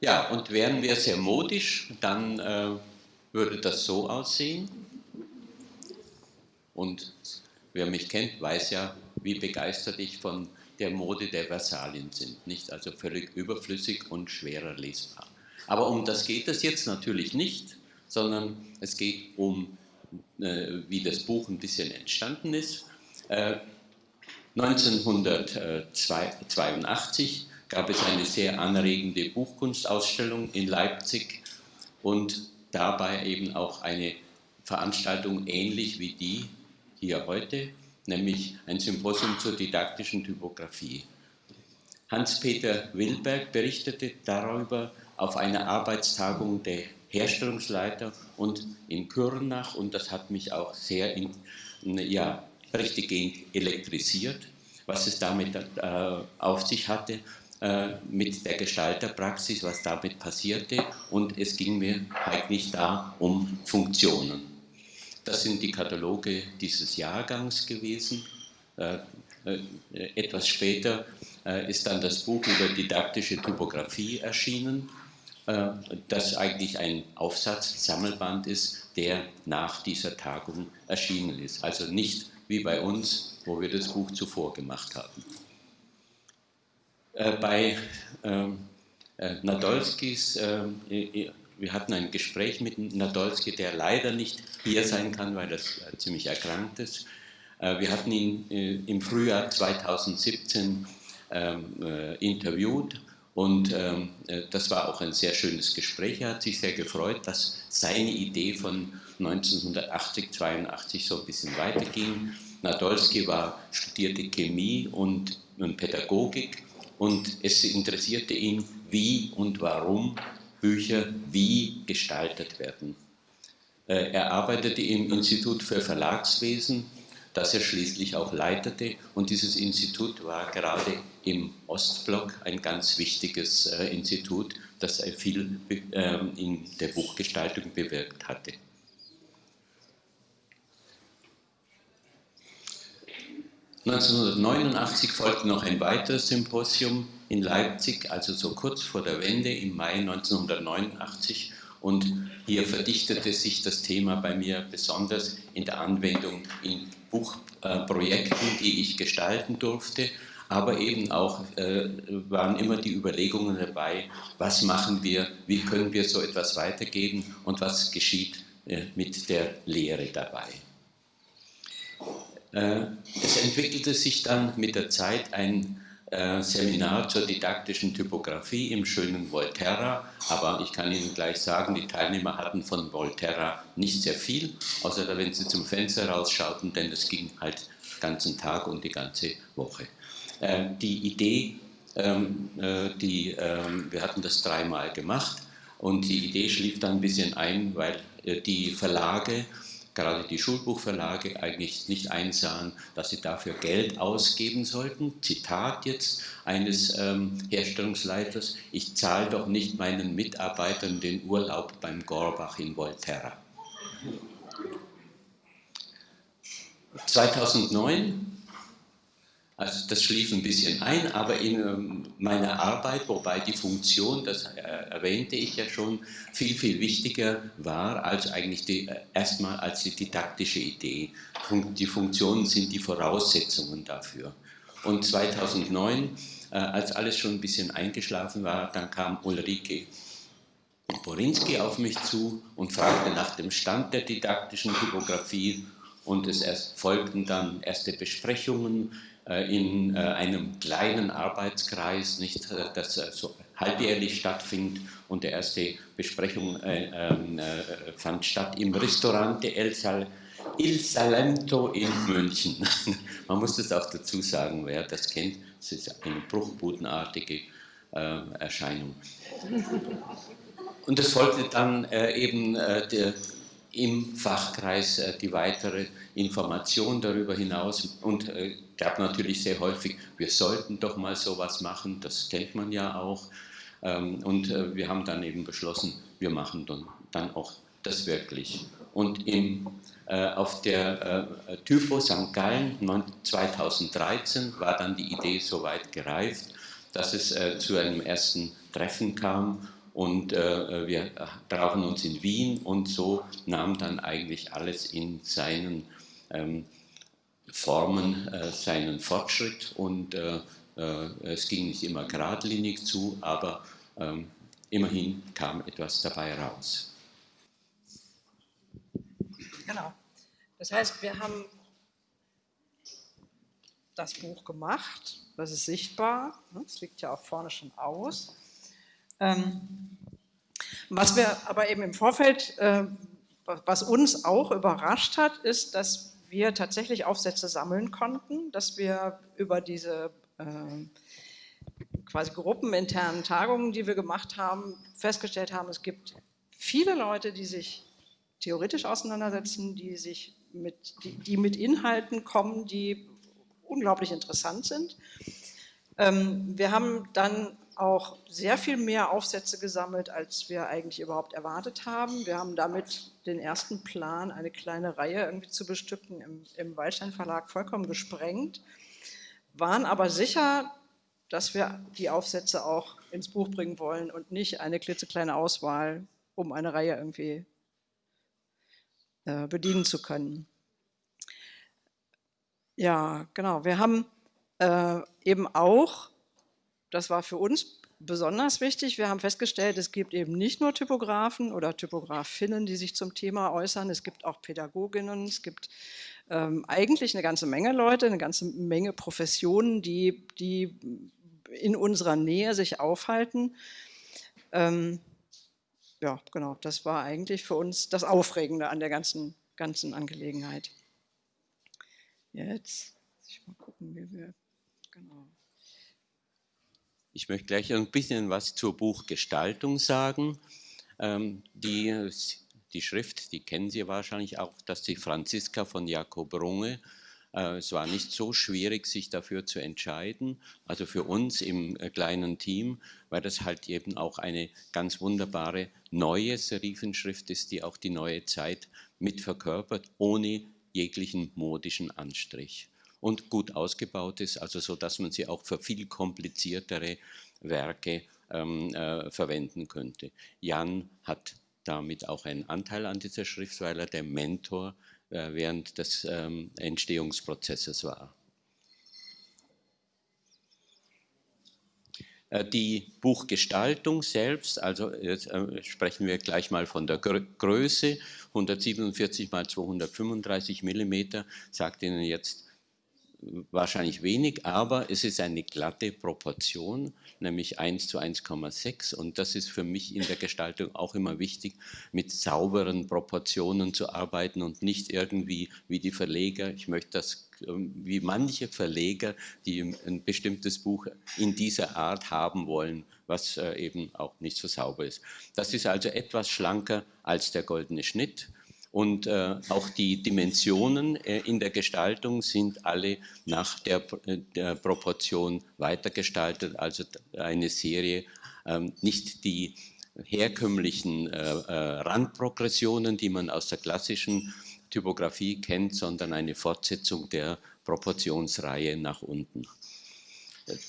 Ja, und wären wir sehr modisch, dann äh, würde das so aussehen. Und wer mich kennt, weiß ja, wie begeistert ich von der Mode der Versalien sind. Nicht also völlig überflüssig und schwerer lesbar. Aber um das geht es jetzt natürlich nicht, sondern es geht um, äh, wie das Buch ein bisschen entstanden ist. Äh, 1982 gab es eine sehr anregende Buchkunstausstellung in Leipzig und dabei eben auch eine Veranstaltung ähnlich wie die hier heute, nämlich ein Symposium zur didaktischen Typografie. Hans-Peter Wilberg berichtete darüber auf einer Arbeitstagung der Herstellungsleiter und in Kürnach und das hat mich auch sehr in, ja, richtig elektrisiert, was es damit äh, auf sich hatte mit der Gestalterpraxis, was damit passierte und es ging mir eigentlich da um Funktionen. Das sind die Kataloge dieses Jahrgangs gewesen. Äh, äh, etwas später ist dann das Buch über didaktische Typografie erschienen, das eigentlich ein Aufsatzsammelband ist, der nach dieser Tagung erschienen ist. Also nicht wie bei uns, wo wir das Buch zuvor gemacht haben. Bei ähm, Nadolskis wir hatten ein Gespräch mit Nadolski, der leider nicht hier sein kann, weil er äh, ziemlich erkrankt ist. Äh, wir hatten ihn äh, im Frühjahr 2017 ähm, interviewt und ähm, das war auch ein sehr schönes Gespräch. Er hat sich sehr gefreut, dass seine Idee von 1980, 82 so ein bisschen weiterging. Nadolski war, studierte Chemie und, und Pädagogik und es interessierte ihn, wie und warum Bücher wie gestaltet werden. Äh, er arbeitete im Institut für Verlagswesen, das er schließlich auch leitete. Und dieses Institut war gerade im Ostblock ein ganz wichtiges äh, Institut, das viel ähm, in der Buchgestaltung bewirkt hatte. 1989 folgte noch ein weiteres Symposium in Leipzig, also so kurz vor der Wende im Mai 1989. Und hier verdichtete sich das Thema bei mir besonders in der Anwendung in Buchprojekten, die ich gestalten durfte. Aber eben auch äh, waren immer die Überlegungen dabei, was machen wir, wie können wir so etwas weitergeben und was geschieht äh, mit der Lehre dabei. Äh, es entwickelte sich dann mit der Zeit ein äh, Seminar zur didaktischen Typografie im schönen Volterra, aber ich kann Ihnen gleich sagen, die Teilnehmer hatten von Volterra nicht sehr viel, außer wenn sie zum Fenster rausschauten, denn es ging halt den ganzen Tag und die ganze Woche. Äh, die Idee, ähm, die, ähm, wir hatten das dreimal gemacht und die Idee schlief dann ein bisschen ein, weil die Verlage gerade die Schulbuchverlage eigentlich nicht einsahen, dass sie dafür Geld ausgeben sollten. Zitat jetzt eines ähm, Herstellungsleiters, ich zahle doch nicht meinen Mitarbeitern den Urlaub beim Gorbach in Volterra. 2009 also das schlief ein bisschen ein, aber in ähm, meiner Arbeit, wobei die Funktion, das äh, erwähnte ich ja schon, viel, viel wichtiger war als eigentlich die, äh, erstmal als die didaktische Idee. Die Funktionen sind die Voraussetzungen dafür. Und 2009, äh, als alles schon ein bisschen eingeschlafen war, dann kam Ulrike Borinski auf mich zu und fragte nach dem Stand der didaktischen Typografie und es folgten dann erste Besprechungen in äh, einem kleinen Arbeitskreis, nicht, äh, das so halbjährlich stattfindet. Und die erste Besprechung ähm, fand statt im Restaurante El, Sal Il Salento in München. Man muss das auch dazu sagen, wer das kennt. Es ist eine bruchbudenartige Erscheinung. Und es folgte dann eben der, im Fachkreis äh, die weitere Information darüber hinaus und äh, gab natürlich sehr häufig, wir sollten doch mal sowas machen, das kennt man ja auch. Ähm, und äh, wir haben dann eben beschlossen, wir machen dann, auch das wirklich. Und im, auf der Typo St. Gallen 2013 war dann die Idee so weit gereift, dass es zu einem ersten Treffen kam und äh, wir trafen uns in Wien und so nahm dann eigentlich alles in seinen ähm, Formen äh, seinen Fortschritt und äh, äh, es ging nicht immer geradlinig zu, aber ähm, immerhin kam etwas dabei raus. Genau. Das heißt, wir haben das Buch gemacht, das ist sichtbar, es liegt ja auch vorne schon aus. Ähm, was wir aber eben im Vorfeld, äh, was uns auch überrascht hat, ist, dass wir tatsächlich Aufsätze sammeln konnten, dass wir über diese äh, quasi gruppeninternen Tagungen, die wir gemacht haben, festgestellt haben, es gibt viele Leute, die sich theoretisch auseinandersetzen, die sich mit, die, die mit Inhalten kommen, die unglaublich interessant sind. Ähm, wir haben dann auch sehr viel mehr Aufsätze gesammelt, als wir eigentlich überhaupt erwartet haben. Wir haben damit den ersten Plan, eine kleine Reihe irgendwie zu bestücken, im, im Waldstein Verlag vollkommen gesprengt, waren aber sicher, dass wir die Aufsätze auch ins Buch bringen wollen und nicht eine klitzekleine Auswahl, um eine Reihe irgendwie äh, bedienen zu können. Ja, genau. Wir haben äh, eben auch das war für uns besonders wichtig. Wir haben festgestellt, es gibt eben nicht nur Typografen oder Typografinnen, die sich zum Thema äußern, es gibt auch Pädagoginnen, es gibt ähm, eigentlich eine ganze Menge Leute, eine ganze Menge Professionen, die, die in unserer Nähe sich aufhalten. Ähm, ja, genau, das war eigentlich für uns das Aufregende an der ganzen, ganzen Angelegenheit. Jetzt, ich mal gucken, wie wir, genau. Ich möchte gleich ein bisschen was zur Buchgestaltung sagen. Ähm, die, die Schrift, die kennen Sie wahrscheinlich auch, das ist die Franziska von Jakob Runge. Äh, es war nicht so schwierig, sich dafür zu entscheiden. Also für uns im äh, kleinen Team, weil das halt eben auch eine ganz wunderbare neue Serifenschrift ist, die auch die neue Zeit mit verkörpert, ohne jeglichen modischen Anstrich und gut ausgebaut ist, also so, dass man sie auch für viel kompliziertere Werke ähm, äh, verwenden könnte. Jan hat damit auch einen Anteil an dieser Schrift, weil er der Mentor äh, während des ähm, Entstehungsprozesses war. Äh, die Buchgestaltung selbst, also jetzt äh, sprechen wir gleich mal von der Größe, 147 x 235 mm, sagt Ihnen jetzt wahrscheinlich wenig, aber es ist eine glatte Proportion, nämlich 1 zu 1,6 und das ist für mich in der Gestaltung auch immer wichtig, mit sauberen Proportionen zu arbeiten und nicht irgendwie wie die Verleger, ich möchte das ähm, wie manche Verleger, die ein bestimmtes Buch in dieser Art haben wollen, was äh, eben auch nicht so sauber ist. Das ist also etwas schlanker als der goldene Schnitt und äh, auch die Dimensionen äh, in der Gestaltung sind alle nach der, äh, der Proportion weitergestaltet, also eine Serie, ähm, nicht die herkömmlichen äh, äh, Randprogressionen, die man aus der klassischen Typografie kennt, sondern eine Fortsetzung der Proportionsreihe nach unten.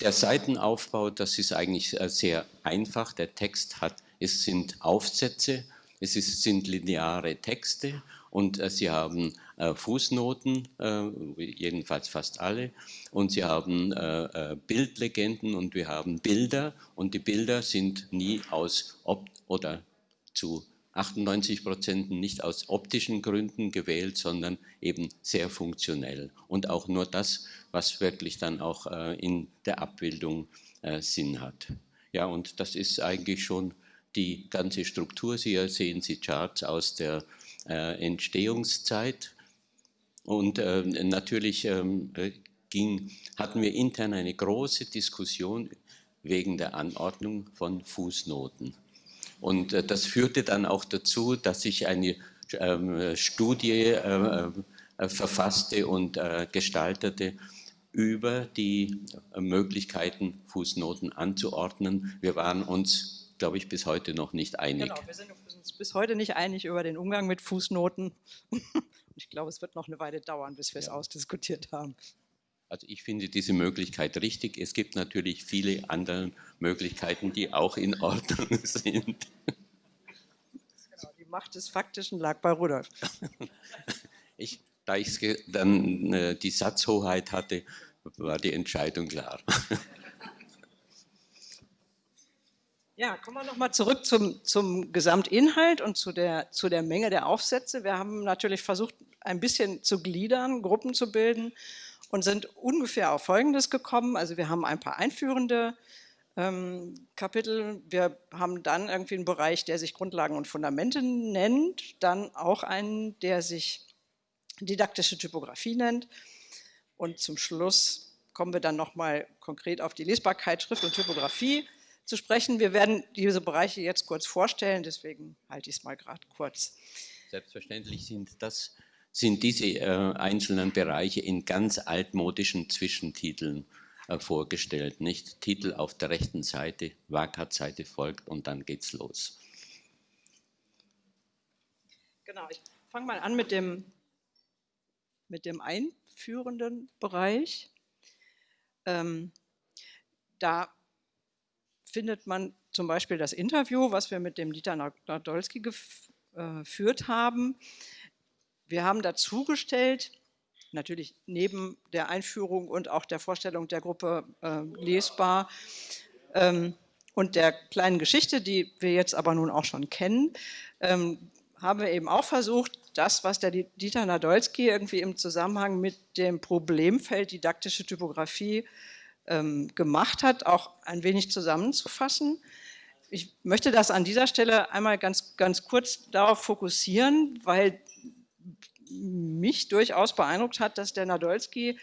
Der Seitenaufbau, das ist eigentlich äh, sehr einfach. Der Text hat, es sind Aufsätze es ist, sind lineare Texte und äh, sie haben äh, Fußnoten, äh, jedenfalls fast alle, und sie haben äh, äh, Bildlegenden und wir haben Bilder. Und die Bilder sind nie aus Op oder zu 98 Prozent nicht aus optischen Gründen gewählt, sondern eben sehr funktionell. Und auch nur das, was wirklich dann auch äh, in der Abbildung Sinn hat. Ja, und das ist eigentlich schon die ganze Struktur. Hier sehen Sie Charts aus der äh, Entstehungszeit. Und äh, natürlich ähm, ging, hatten wir intern eine große Diskussion wegen der Anordnung von Fußnoten. Und äh, das führte dann auch dazu, dass ich eine ähm, Studie äh, äh, verfasste und äh, gestaltete über die Möglichkeiten, Fußnoten anzuordnen. Wir waren uns glaube ich, bis heute noch nicht einig. Genau, wir sind uns bis heute nicht einig über den Umgang mit Fußnoten. ich glaube, es wird noch eine Weile dauern, bis wir es ausdiskutiert haben. Also ich finde diese Möglichkeit richtig. Es gibt natürlich viele andere Möglichkeiten, die auch in Ordnung sind. Genau, die Macht des Faktischen lag bei Rudolf. Ich, da ich dann äh, die Satzhoheit hatte, war die Entscheidung klar. Ja, kommen wir nochmal zurück zum, zum Gesamtinhalt und zu der, zu der Menge der Aufsätze. Wir haben natürlich versucht, ein bisschen zu gliedern, Gruppen zu bilden und sind ungefähr auf Folgendes gekommen. Also wir haben ein paar einführende ähm, Kapitel. Wir haben dann irgendwie einen Bereich, der sich Grundlagen und Fundamente nennt, dann auch einen, der sich didaktische Typografie nennt. Und zum Schluss kommen wir dann nochmal konkret auf die Lesbarkeit, Schrift und Typografie zu sprechen. Wir werden diese Bereiche jetzt kurz vorstellen, deswegen halte ich es mal gerade kurz. Selbstverständlich sind das sind diese äh, einzelnen Bereiche in ganz altmodischen Zwischentiteln äh, vorgestellt. Nicht Titel auf der rechten Seite, Wakat-Seite folgt und dann geht's los. Genau, ich fange mal an mit dem, mit dem einführenden Bereich. Ähm, da findet man zum Beispiel das Interview, was wir mit dem Dieter Nadolski geführt äh, haben. Wir haben dazugestellt, natürlich neben der Einführung und auch der Vorstellung der Gruppe äh, lesbar ähm, und der kleinen Geschichte, die wir jetzt aber nun auch schon kennen, ähm, haben wir eben auch versucht, das, was der Dieter Nadolski irgendwie im Zusammenhang mit dem Problemfeld didaktische Typografie ähm, gemacht hat, auch ein wenig zusammenzufassen. Ich möchte das an dieser Stelle einmal ganz, ganz kurz darauf fokussieren, weil mich durchaus beeindruckt hat, dass der Nadolski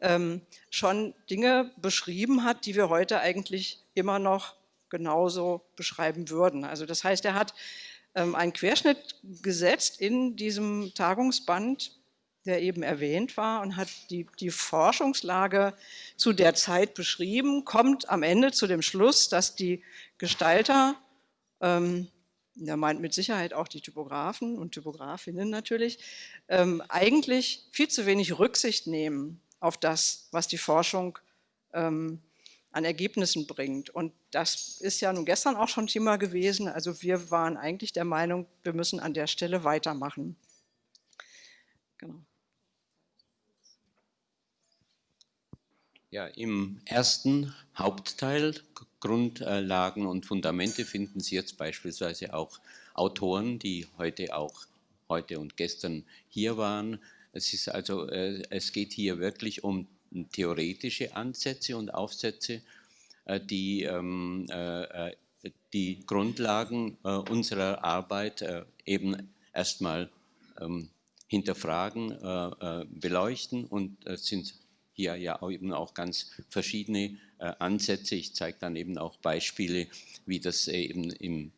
ähm, schon Dinge beschrieben hat, die wir heute eigentlich immer noch genauso beschreiben würden. Also das heißt, er hat ähm, einen Querschnitt gesetzt in diesem Tagungsband der eben erwähnt war und hat die, die Forschungslage zu der Zeit beschrieben, kommt am Ende zu dem Schluss, dass die Gestalter, ähm, er meint mit Sicherheit auch die Typografen und Typografinnen natürlich, ähm, eigentlich viel zu wenig Rücksicht nehmen auf das, was die Forschung ähm, an Ergebnissen bringt. Und das ist ja nun gestern auch schon Thema gewesen. Also wir waren eigentlich der Meinung, wir müssen an der Stelle weitermachen. Genau. Ja, im ersten Hauptteil Grundlagen und Fundamente finden Sie jetzt beispielsweise auch Autoren, die heute auch heute und gestern hier waren. Es ist also, äh, es geht hier wirklich um theoretische Ansätze und Aufsätze, äh, die ähm, äh, die Grundlagen unserer Arbeit eben erstmal ähm, hinterfragen, beleuchten und sind hier ja eben auch ganz verschiedene äh, Ansätze. Ich zeige dann eben auch Beispiele, wie das eben im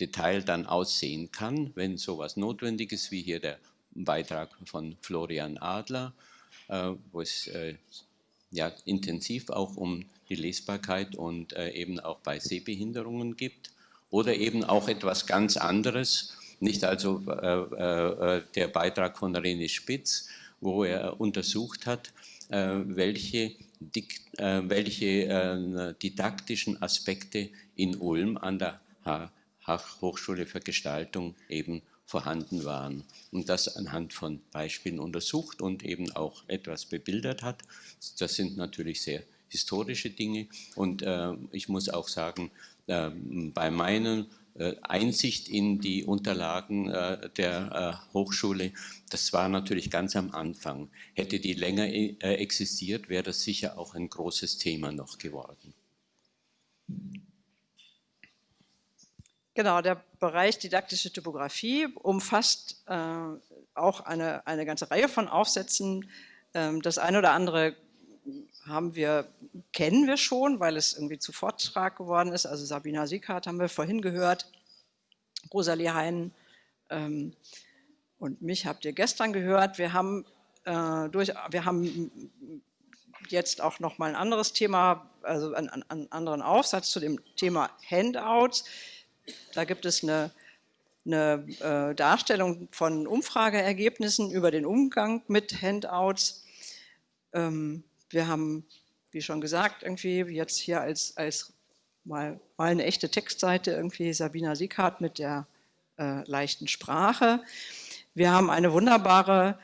Detail dann aussehen kann, wenn sowas notwendig ist, wie hier der Beitrag von Florian Adler, äh, wo es äh, ja, intensiv auch um die Lesbarkeit und äh, eben auch bei Sehbehinderungen gibt. Oder eben auch etwas ganz anderes, nicht also äh, äh, der Beitrag von René Spitz, wo er untersucht hat, äh, welche, äh, welche äh, didaktischen Aspekte in Ulm an der Hochschule für Gestaltung eben vorhanden waren und das anhand von Beispielen untersucht und eben auch etwas bebildert hat. Das sind natürlich sehr historische Dinge und äh, ich muss auch sagen, äh, bei meinen äh, Einsicht in die Unterlagen äh, der äh, Hochschule, das war natürlich ganz am Anfang. Hätte die länger existiert, wäre das sicher auch ein großes Thema noch geworden. Genau, der Bereich didaktische Typografie umfasst äh, auch eine, eine ganze Reihe von Aufsätzen. Ähm, das eine oder andere haben wir, kennen wir schon, weil es irgendwie zu Vortrag geworden ist. Also Sabina Siekert haben wir vorhin gehört, Rosalie Hein ähm, und mich habt ihr gestern gehört. Wir haben, äh, durch, wir haben jetzt auch noch mal ein anderes Thema, also einen, einen anderen Aufsatz zu dem Thema Handouts. Da gibt es eine eine äh, Darstellung von Umfrageergebnissen über den Umgang mit Handouts. Ähm, wir haben, wie schon gesagt, irgendwie jetzt hier als, als mal, mal eine echte Textseite irgendwie Sabina Sieghardt mit der äh, leichten Sprache. Wir haben eine wunderbare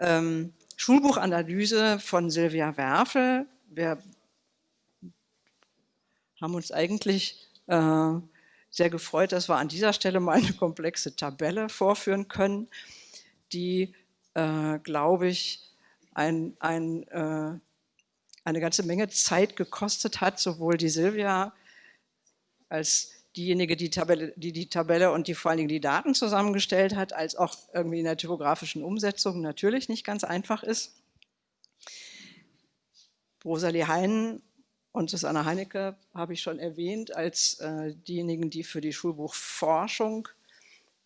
ähm, Schulbuchanalyse von Silvia Werfel. Wir haben uns eigentlich äh, sehr gefreut, dass wir an dieser Stelle mal eine komplexe Tabelle vorführen können, die, äh, glaube ich, ein, ein, äh, eine ganze Menge Zeit gekostet hat, sowohl die Silvia als diejenige, die, Tabelle, die die Tabelle und die vor allen Dingen die Daten zusammengestellt hat, als auch irgendwie in der typografischen Umsetzung natürlich nicht ganz einfach ist. Rosalie Heinen und Susanne Heinecke habe ich schon erwähnt als äh, diejenigen, die für die Schulbuchforschung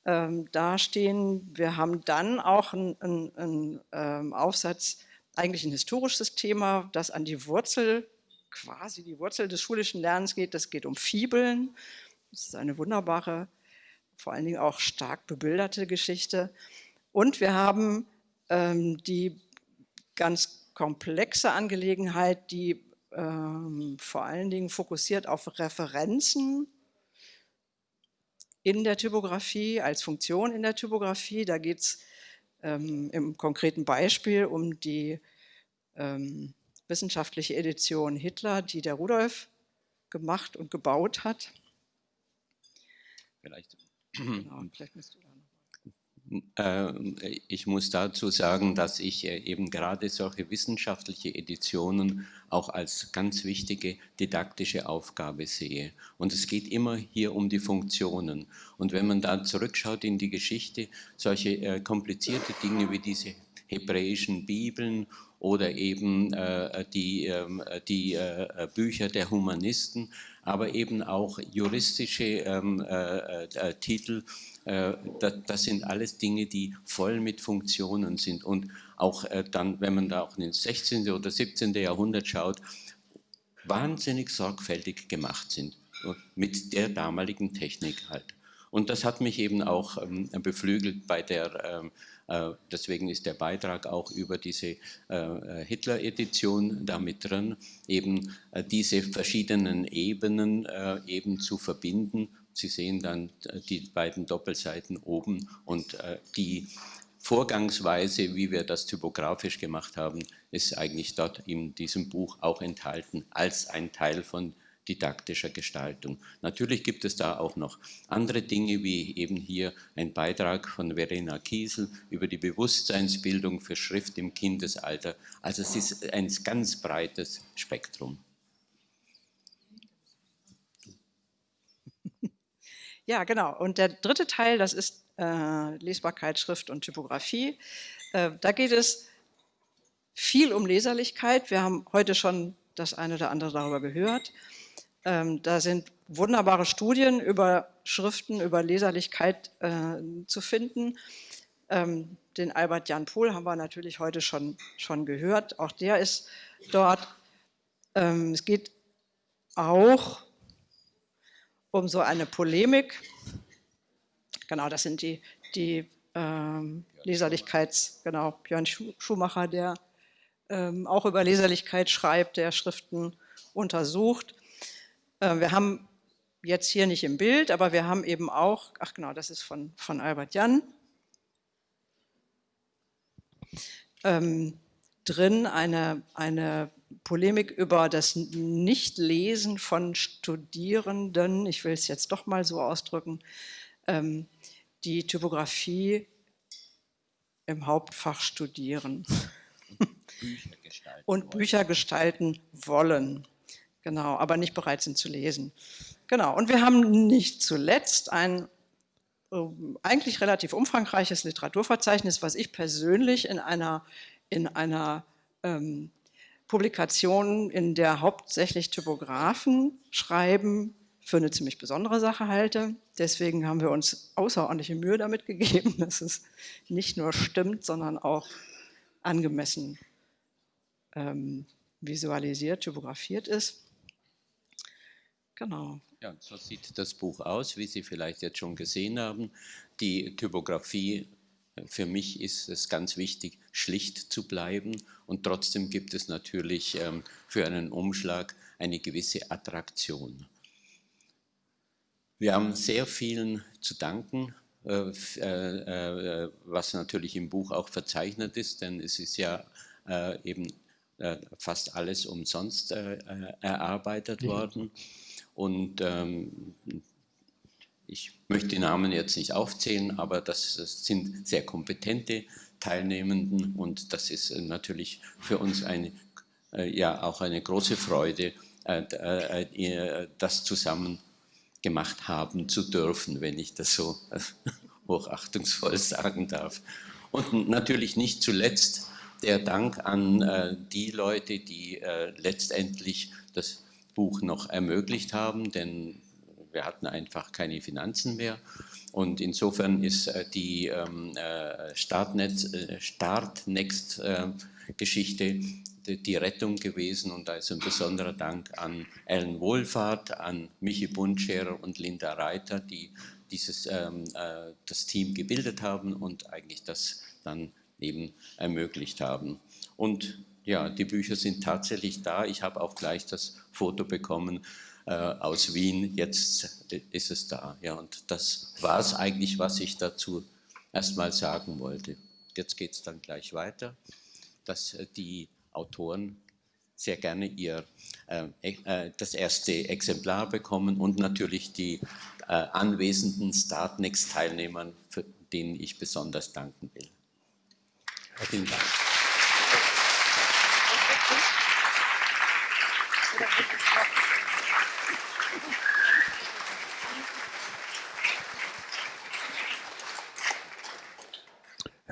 ähm, dastehen. Wir haben dann auch einen, einen ähm, Aufsatz, eigentlich ein historisches Thema, das an die Wurzel, quasi die Wurzel des schulischen Lernens geht. Das geht um Fibeln. Das ist eine wunderbare, vor allen Dingen auch stark bebilderte Geschichte. Und wir haben ähm, die ganz komplexe Angelegenheit, die ähm, vor allen Dingen fokussiert auf Referenzen in der Typografie, als Funktion in der Typografie. Da geht es ähm, im konkreten Beispiel um die ähm, wissenschaftliche Edition Hitler, die der Rudolf gemacht und gebaut hat. Vielleicht, genau, vielleicht musst du da ich muss dazu sagen, dass ich äh, eben gerade solche wissenschaftliche Editionen auch als ganz wichtige didaktische Aufgabe sehe. Und es geht immer hier um die Funktionen. Und wenn man da zurückschaut in die Geschichte, solche äh, komplizierte Dinge wie diese hebräischen Bibeln oder eben äh, die, ähm, äh, die äh, Bücher der Humanisten, aber eben auch juristische ähm, äh, äh, Titel. Das, das, sind alles Dinge, die voll mit Funktionen sind. Und auch dann, wenn man da auch ins 16. oder 17. Jahrhundert schaut, wahnsinnig sorgfältig gemacht sind mit der damaligen Technik halt. Und das hat mich eben auch ähm, beflügelt bei der ähm, äh, deswegen ist der Beitrag auch über diese äh, äh, Hitler-Edition damit drin, eben diese verschiedenen Ebenen eben zu verbinden. Sie sehen dann die beiden Doppelseiten oben und die Vorgangsweise, wie wir das typografisch gemacht haben, ist eigentlich dort in diesem Buch auch enthalten als ein Teil von didaktischer Gestaltung. Natürlich gibt es da auch noch andere Dinge, wie eben hier ein Beitrag von Verena Kiesel über die Bewusstseinsbildung für Schrift im Kindesalter. Also es ist ein ganz breites Spektrum. Ja, genau. Und der dritte Teil, das ist äh, Lesbarkeit, Schrift und Typografie. Äh, da geht es viel um Leserlichkeit. Wir haben heute schon das eine oder andere darüber gehört. Ähm, da sind wunderbare Studien über Schriften, über Leserlichkeit äh, zu finden. Ähm, den Albert Jan Pohl haben wir natürlich heute schon, schon gehört. Auch der ist dort. Ähm, es geht auch um so eine Polemik. Genau, das sind die, die ähm, Leserlichkeits, genau, Björn Schumacher, der ähm, auch über Leserlichkeit schreibt, der Schriften untersucht. Äh, wir haben jetzt hier nicht im Bild, aber wir haben eben auch, ach genau, das ist von, von Albert Jan, ähm, drin eine, eine Polemik über das Nichtlesen von Studierenden, ich will es jetzt doch mal so ausdrücken, ähm, die Typografie im Hauptfach studieren und Bücher gestalten wollen. Genau, aber nicht bereit sind zu lesen. Genau, und wir haben nicht zuletzt ein äh, eigentlich relativ umfangreiches Literaturverzeichnis, was ich persönlich in einer, in einer ähm, Publikation, in der hauptsächlich Typografen schreiben, für eine ziemlich besondere Sache halte. Deswegen haben wir uns außerordentliche Mühe damit gegeben, dass es nicht nur stimmt, sondern auch angemessen ähm, visualisiert, typografiert ist. Genau. Ja, so sieht das Buch aus, wie Sie vielleicht jetzt schon gesehen haben. Die Typografie für mich ist es ganz wichtig, schlicht zu bleiben und trotzdem gibt es natürlich ähm, für einen Umschlag eine gewisse Attraktion. Wir haben sehr vielen zu danken, äh, äh, äh, was natürlich im Buch auch verzeichnet ist, denn es ist ja eben fast alles umsonst erarbeitet worden. Und ähm, ich möchte die Namen jetzt nicht aufzählen, aber das, das sind sehr kompetente Teilnehmenden und das ist natürlich für uns eine, ja auch eine große Freude, das zusammen gemacht haben zu dürfen, wenn ich das so hochachtungsvoll sagen darf. Und natürlich nicht zuletzt der Dank an äh, die Leute, die äh, letztendlich das Buch noch ermöglicht haben, denn wir hatten einfach keine Finanzen mehr. Und insofern ist äh, die ähm, äh, Startnext, äh, Startnext-Geschichte die Rettung gewesen und da ist ein besonderer Dank an Ellen Wohlfahrt, an Michi Bundscherer und Linda Reiter, die dieses, ähm, äh, das Team gebildet haben und eigentlich das dann eben ermöglicht haben. Und ja, die Bücher sind tatsächlich da. Ich habe auch gleich das Foto bekommen aus Wien. Jetzt ist es da. Ja, und das war es eigentlich, was ich dazu erstmal sagen wollte. Jetzt geht es dann gleich weiter, dass äh, die Autoren sehr gerne ihr, äh, äh, das erste Exemplar bekommen und natürlich die äh, anwesenden Startnext-Teilnehmern, denen ich besonders danken will. Vielen Dank.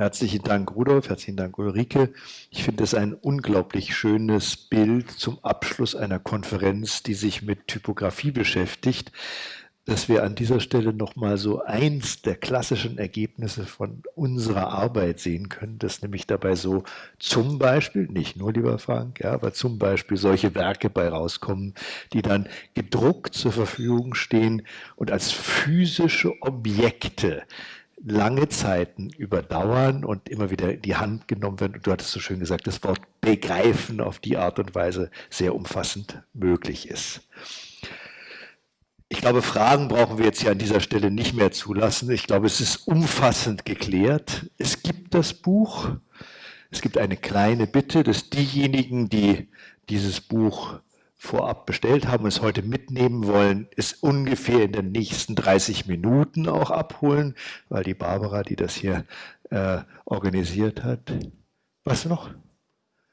Herzlichen Dank, Rudolf, herzlichen Dank, Ulrike. Ich finde es ein unglaublich schönes Bild zum Abschluss einer Konferenz, die sich mit Typografie beschäftigt, dass wir an dieser Stelle nochmal so eins der klassischen Ergebnisse von unserer Arbeit sehen können, dass nämlich dabei so zum Beispiel, nicht nur lieber Frank, ja, aber zum Beispiel solche Werke bei rauskommen, die dann gedruckt zur Verfügung stehen und als physische Objekte lange Zeiten überdauern und immer wieder in die Hand genommen werden. Und du hattest so schön gesagt, das Wort begreifen auf die Art und Weise sehr umfassend möglich ist. Ich glaube, Fragen brauchen wir jetzt hier an dieser Stelle nicht mehr zulassen. Ich glaube, es ist umfassend geklärt. Es gibt das Buch. Es gibt eine kleine Bitte, dass diejenigen, die dieses Buch vorab bestellt haben und es heute mitnehmen wollen, es ungefähr in den nächsten 30 Minuten auch abholen, weil die Barbara, die das hier äh, organisiert hat. Was noch?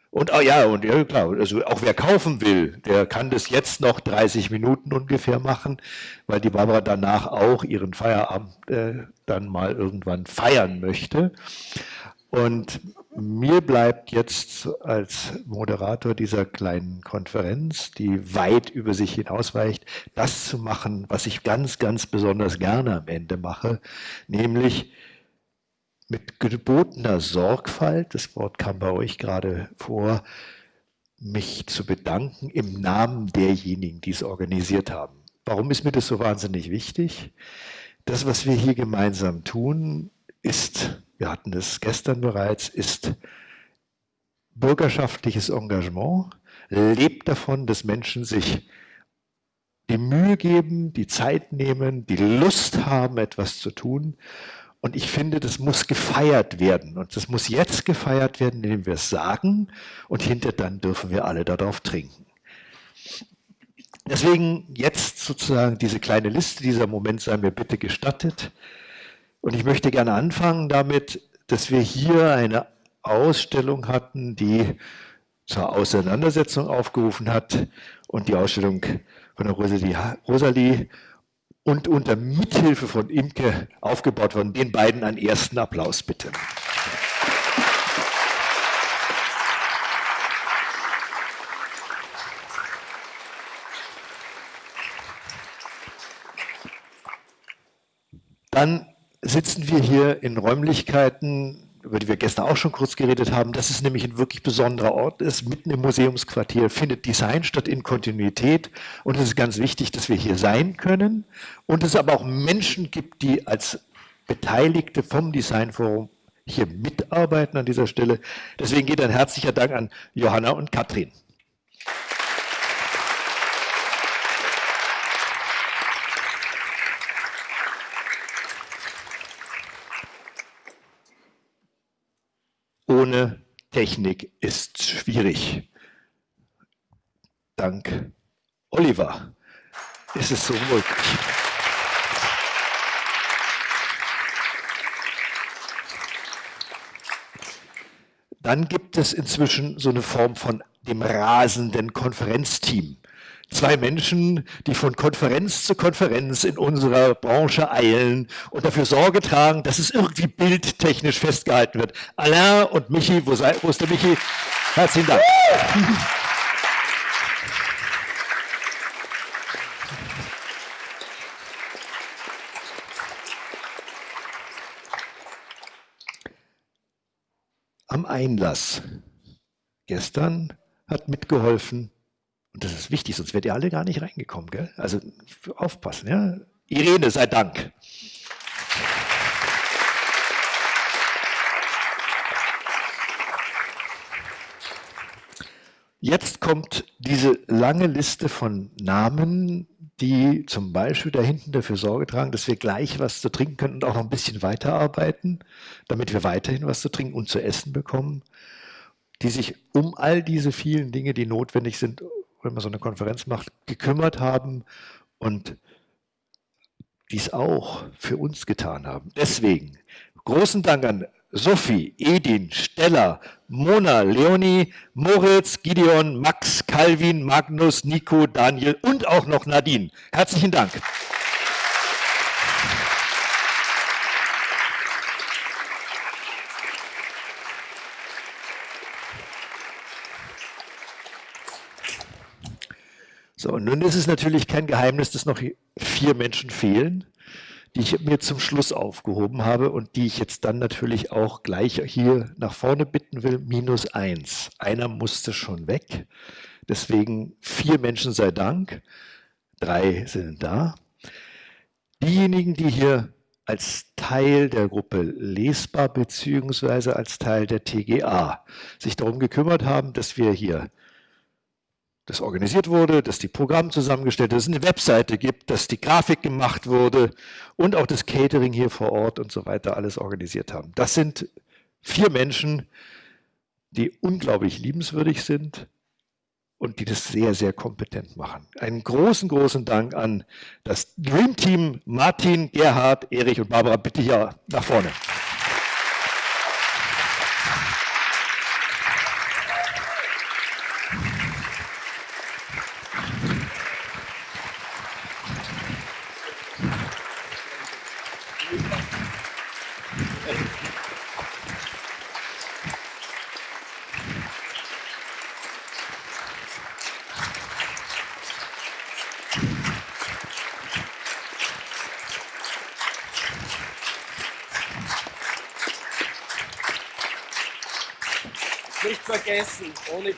Und oh ja, und ja, klar, also auch wer kaufen will, der kann das jetzt noch 30 Minuten ungefähr machen, weil die Barbara danach auch ihren Feierabend äh, dann mal irgendwann feiern möchte. Und mir bleibt jetzt als Moderator dieser kleinen Konferenz, die weit über sich hinausweicht, das zu machen, was ich ganz, ganz besonders gerne am Ende mache, nämlich mit gebotener Sorgfalt, das Wort kam bei euch gerade vor, mich zu bedanken im Namen derjenigen, die es organisiert haben. Warum ist mir das so wahnsinnig wichtig? Das, was wir hier gemeinsam tun, ist wir hatten es gestern bereits, ist bürgerschaftliches Engagement, lebt davon, dass Menschen sich die Mühe geben, die Zeit nehmen, die Lust haben, etwas zu tun. Und ich finde, das muss gefeiert werden. Und das muss jetzt gefeiert werden, indem wir es sagen. Und hinter dann dürfen wir alle darauf trinken. Deswegen jetzt sozusagen diese kleine Liste, dieser Moment sei mir bitte gestattet. Und ich möchte gerne anfangen damit, dass wir hier eine Ausstellung hatten, die zur Auseinandersetzung aufgerufen hat und die Ausstellung von der Rosalie, Rosalie und unter Mithilfe von Imke aufgebaut worden. Den beiden einen ersten Applaus bitte. Dann sitzen wir hier in Räumlichkeiten, über die wir gestern auch schon kurz geredet haben, dass es nämlich ein wirklich besonderer Ort ist. Mitten im Museumsquartier findet Design statt in Kontinuität. Und es ist ganz wichtig, dass wir hier sein können und es aber auch Menschen gibt, die als Beteiligte vom Designforum hier mitarbeiten an dieser Stelle. Deswegen geht ein herzlicher Dank an Johanna und Katrin. Ohne Technik ist schwierig. Dank Oliver ist es so möglich. Dann gibt es inzwischen so eine Form von dem rasenden Konferenzteam. Zwei Menschen, die von Konferenz zu Konferenz in unserer Branche eilen und dafür Sorge tragen, dass es irgendwie bildtechnisch festgehalten wird. Alain und Michi, wo, sei, wo ist der Michi? Herzlichen Dank. am Einlass. Gestern hat mitgeholfen, und das ist wichtig, sonst wärt ihr alle gar nicht reingekommen. Gell? Also aufpassen. Ja? Irene, sei Dank. Jetzt kommt diese lange Liste von Namen, die zum Beispiel da hinten dafür Sorge tragen, dass wir gleich was zu trinken können und auch noch ein bisschen weiterarbeiten, damit wir weiterhin was zu trinken und zu essen bekommen, die sich um all diese vielen Dinge, die notwendig sind, wenn man so eine Konferenz macht, gekümmert haben und dies auch für uns getan haben. Deswegen großen Dank an Sophie, Edin, Stella, Mona, Leonie, Moritz, Gideon, Max, Calvin, Magnus, Nico, Daniel und auch noch Nadine. Herzlichen Dank. So, und nun ist es natürlich kein Geheimnis, dass noch vier Menschen fehlen die ich mir zum Schluss aufgehoben habe und die ich jetzt dann natürlich auch gleich hier nach vorne bitten will, minus eins. Einer musste schon weg, deswegen vier Menschen sei Dank, drei sind da. Diejenigen, die hier als Teil der Gruppe lesbar beziehungsweise als Teil der TGA sich darum gekümmert haben, dass wir hier das organisiert wurde, dass die Programme zusammengestellt, dass es eine Webseite gibt, dass die Grafik gemacht wurde und auch das Catering hier vor Ort und so weiter alles organisiert haben. Das sind vier Menschen, die unglaublich liebenswürdig sind und die das sehr, sehr kompetent machen. Einen großen, großen Dank an das Dream Team Martin, Gerhard, Erich und Barbara. Bitte hier nach vorne.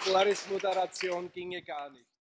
Nicht vergessen, ohne Boris Moderation ginge gar nicht.